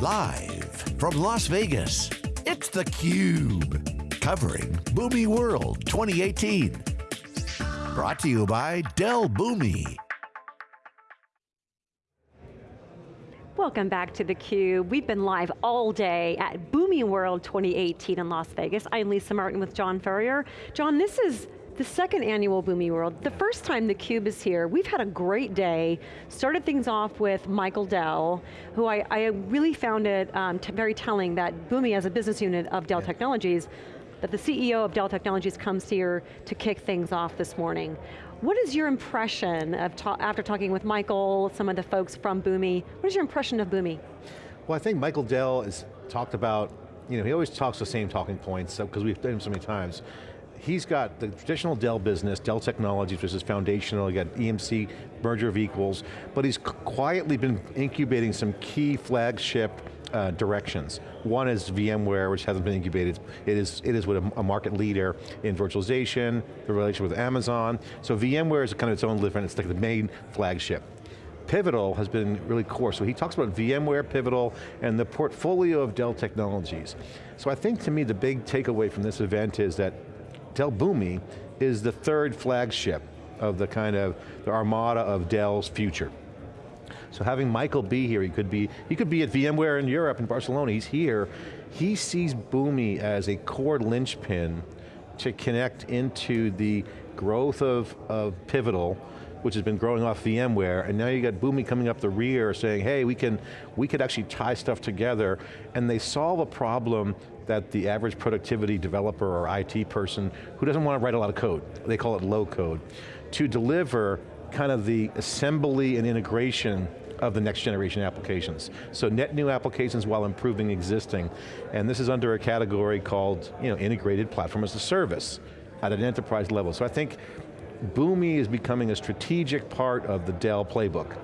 Live from Las Vegas, it's theCUBE. Covering Boomi World 2018. Brought to you by Dell Boomi. Welcome back to theCUBE. We've been live all day at Boomi World 2018 in Las Vegas. I'm Lisa Martin with John Furrier. John, this is the second annual Boomi World. The first time theCUBE is here, we've had a great day. Started things off with Michael Dell, who I, I really found it um, very telling that Boomi as a business unit of Dell yeah. Technologies, that the CEO of Dell Technologies comes here to kick things off this morning. What is your impression of, ta after talking with Michael, some of the folks from Boomi, what is your impression of Boomi? Well, I think Michael Dell has talked about, you know, he always talks the same talking points because we've done him so many times. He's got the traditional Dell business, Dell Technologies, which is foundational, you got EMC, merger of equals, but he's quietly been incubating some key flagship uh, directions. One is VMware, which hasn't been incubated. It is, it is with a, a, market leader in virtualization, the relation with Amazon. So VMware is kind of its own different, it's like the main flagship. Pivotal has been really core. So he talks about VMware, Pivotal, and the portfolio of Dell technologies. So I think to me the big takeaway from this event is that Dell Boomi is the third flagship of the kind of, the armada of Dell's future. So having Michael be here, he could be, he could be at VMware in Europe, in Barcelona, he's here. He sees Boomi as a core linchpin to connect into the growth of, of Pivotal, which has been growing off VMware, and now you got Boomi coming up the rear saying, hey, we can, we could actually tie stuff together, and they solve a problem that the average productivity developer or IT person who doesn't want to write a lot of code, they call it low code, to deliver kind of the assembly and integration of the next generation applications. So net new applications while improving existing. And this is under a category called you know, integrated platform as a service at an enterprise level. So I think Boomi is becoming a strategic part of the Dell playbook.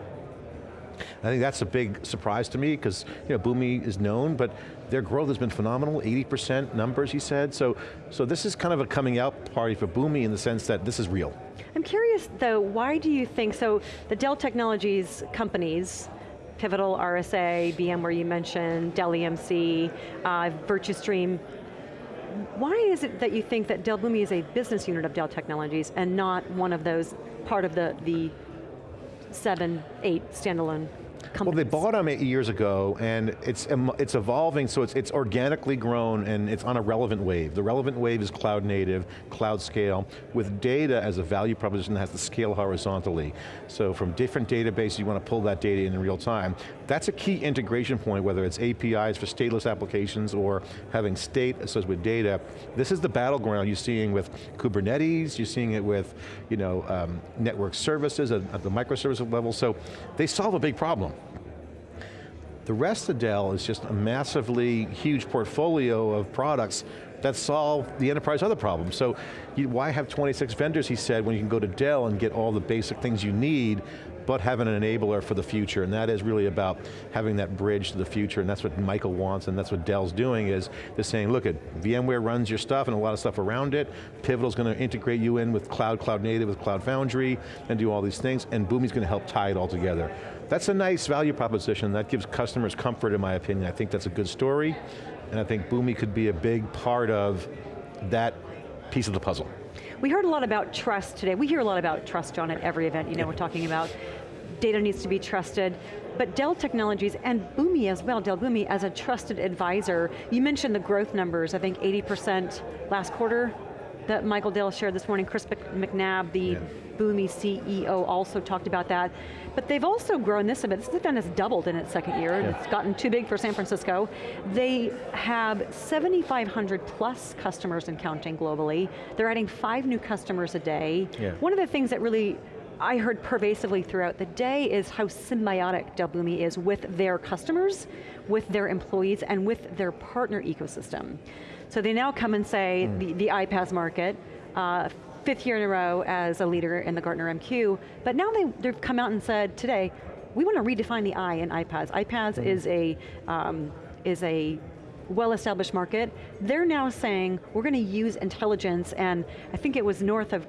I think that's a big surprise to me because you know, Boomi is known, but their growth has been phenomenal, 80% numbers he said, so, so this is kind of a coming out party for Boomi in the sense that this is real. I'm curious though, why do you think, so the Dell Technologies companies, Pivotal, RSA, VMware you mentioned, Dell EMC, uh, Virtustream, why is it that you think that Dell Boomi is a business unit of Dell Technologies and not one of those, part of the, the seven, eight standalone companies? Well, they bought them eight years ago, and it's it's evolving, so it's it's organically grown, and it's on a relevant wave. The relevant wave is cloud native, cloud scale, with data as a value proposition that has to scale horizontally. So from different databases, you want to pull that data in in real time. That's a key integration point, whether it's APIs for stateless applications or having state associated with data. This is the battleground you're seeing with Kubernetes, you're seeing it with you know, um, network services at, at the microservice level, so they solve a big problem. The rest of Dell is just a massively huge portfolio of products that solve the enterprise other problems. So you, why have 26 vendors, he said, when you can go to Dell and get all the basic things you need, but having an enabler for the future, and that is really about having that bridge to the future, and that's what Michael wants, and that's what Dell's doing, is they're saying, look, at VMware runs your stuff and a lot of stuff around it, Pivotal's going to integrate you in with cloud, cloud native, with Cloud Foundry, and do all these things, and Boomi's going to help tie it all together. That's a nice value proposition. That gives customers comfort, in my opinion. I think that's a good story, and I think Boomi could be a big part of that piece of the puzzle. We heard a lot about trust today. We hear a lot about trust, John, at every event. You know, we're talking about data needs to be trusted, but Dell Technologies and Boomi as well, Dell Boomi as a trusted advisor. You mentioned the growth numbers, I think 80% last quarter, that Michael Dell shared this morning. Chris McNabb, the yeah. Boomi CEO, also talked about that. But they've also grown this a bit. This event has doubled in its second year. Yeah. It's gotten too big for San Francisco. They have 7,500 plus customers and counting globally. They're adding five new customers a day. Yeah. One of the things that really I heard pervasively throughout the day is how symbiotic Dell Boomi is with their customers, with their employees, and with their partner ecosystem. So they now come and say, mm. the, the iPaaS market, uh, fifth year in a row as a leader in the Gartner MQ, but now they, they've come out and said today, we want to redefine the I in iPaaS. iPaaS mm. is a, um, is a well-established market. They're now saying, we're going to use intelligence, and I think it was north of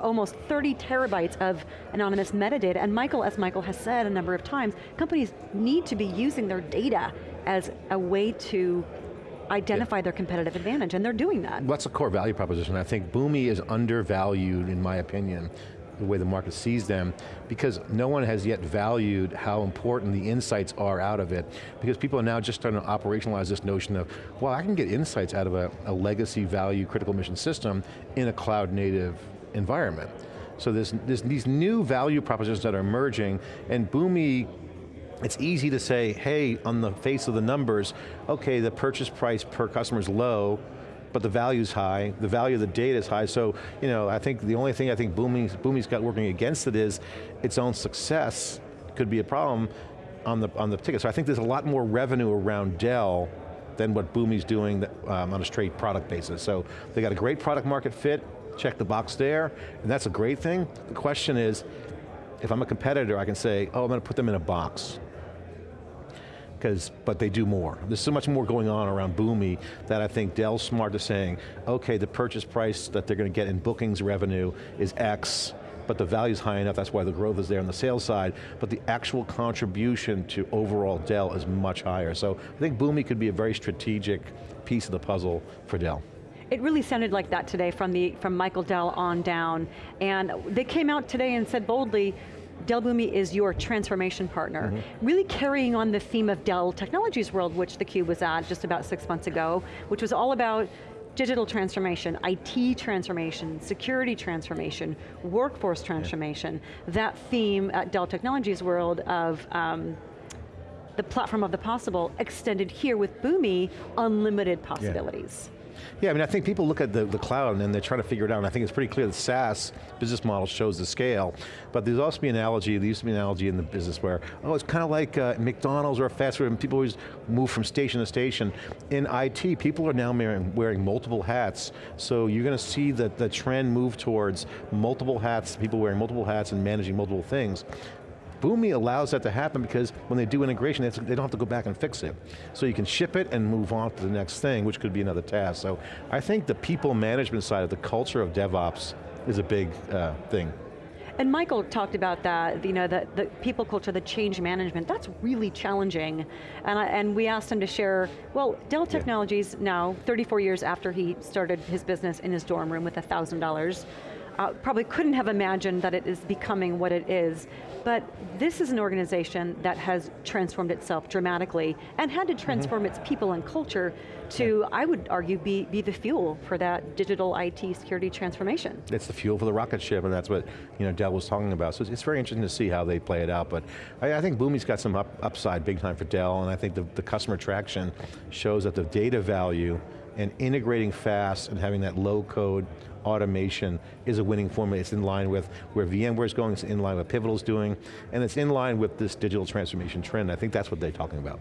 almost 30 terabytes of anonymous metadata, and Michael, as Michael has said a number of times, companies need to be using their data as a way to identify yeah. their competitive advantage, and they're doing that. That's a core value proposition. I think Boomi is undervalued, in my opinion, the way the market sees them, because no one has yet valued how important the insights are out of it, because people are now just starting to operationalize this notion of, well, I can get insights out of a, a legacy value critical mission system in a cloud native environment. So there's, there's these new value propositions that are emerging, and Boomi it's easy to say, hey, on the face of the numbers, okay, the purchase price per customer is low, but the value's high, the value of the data is high, so you know, I think the only thing I think Boomi's, Boomi's got working against it is its own success could be a problem on the, on the ticket. So I think there's a lot more revenue around Dell than what Boomi's doing um, on a straight product basis. So they got a great product market fit, check the box there, and that's a great thing. The question is, if I'm a competitor, I can say, oh, I'm going to put them in a box because, but they do more. There's so much more going on around Boomi that I think Dell's smart to saying, okay, the purchase price that they're going to get in bookings revenue is X, but the value's high enough, that's why the growth is there on the sales side, but the actual contribution to overall Dell is much higher. So I think Boomi could be a very strategic piece of the puzzle for Dell. It really sounded like that today from, the, from Michael Dell on down. And they came out today and said boldly, Dell Boomi is your transformation partner. Mm -hmm. Really carrying on the theme of Dell Technologies World, which theCUBE was at just about six months ago, which was all about digital transformation, IT transformation, security transformation, workforce transformation. That theme at Dell Technologies World of um, the platform of the possible extended here with Boomi, unlimited possibilities. Yeah. Yeah, I mean, I think people look at the, the cloud and they're trying to figure it out, and I think it's pretty clear that SaaS business model shows the scale, but there's also an analogy, there used to be an analogy in the business where, oh, it's kind of like uh, McDonald's or a fast food, and people always move from station to station. In IT, people are now wearing, wearing multiple hats, so you're going to see that the trend move towards multiple hats, people wearing multiple hats and managing multiple things. Boomi allows that to happen because when they do integration, they don't have to go back and fix it. So you can ship it and move on to the next thing, which could be another task. So I think the people management side of the culture of DevOps is a big uh, thing. And Michael talked about that, you know, the, the people culture, the change management, that's really challenging. And, I, and we asked him to share, well, Dell Technologies yeah. now, 34 years after he started his business in his dorm room with $1,000, uh, probably couldn't have imagined that it is becoming what it is. But this is an organization that has transformed itself dramatically and had to mm-hmm. transform mm -hmm. its people and culture to, yeah. I would argue, be, be the fuel for that digital IT security transformation. It's the fuel for the rocket ship and that's what you know, Dell was talking about. So it's, it's very interesting to see how they play it out, but I, I think Boomi's got some up, upside big time for Dell and I think the, the customer traction shows that the data value and integrating fast and having that low code automation is a winning formula. It's in line with where VMware is going, it's in line with Pivotal's doing, and it's in line with this digital transformation trend. I think that's what they're talking about.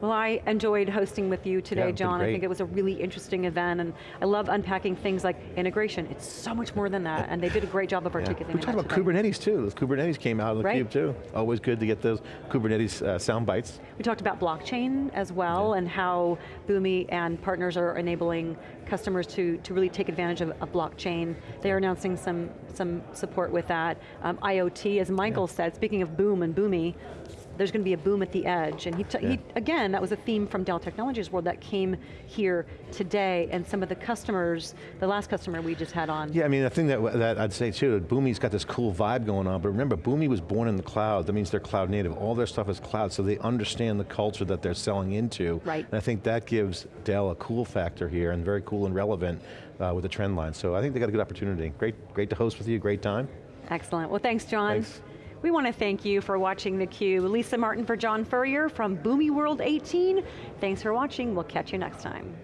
Well, I enjoyed hosting with you today, yeah, John. I think it was a really interesting event, and I love unpacking things like integration. It's so much more than that, and they did a great job of articulating yeah. We talked about today. Kubernetes too. Kubernetes came out of the right. cube too. Always good to get those Kubernetes uh, sound bites. We talked about blockchain as well, yeah. and how Boomi and partners are enabling customers to, to really take advantage of, a blockchain. They are announcing some, some support with that. Um, IoT, as Michael said, speaking of boom and Boomi, there's going to be a boom at the edge. And he, yeah. he, again, that was a theme from Dell Technologies World that came here today, and some of the customers, the last customer we just had on. Yeah, I mean, the thing that, that I'd say too, Boomi's got this cool vibe going on, but remember, Boomi was born in the cloud, that means they're cloud native. All their stuff is cloud, so they understand the culture that they're selling into. Right. And I think that gives Dell a cool factor here, and very cool and relevant uh, with the trend line. So I think they got a good opportunity. Great, great to host with you, great time. Excellent, well thanks John. Thanks. We want to thank you for watching theCUBE. Lisa Martin for John Furrier from Boomi World 18. Thanks for watching, we'll catch you next time.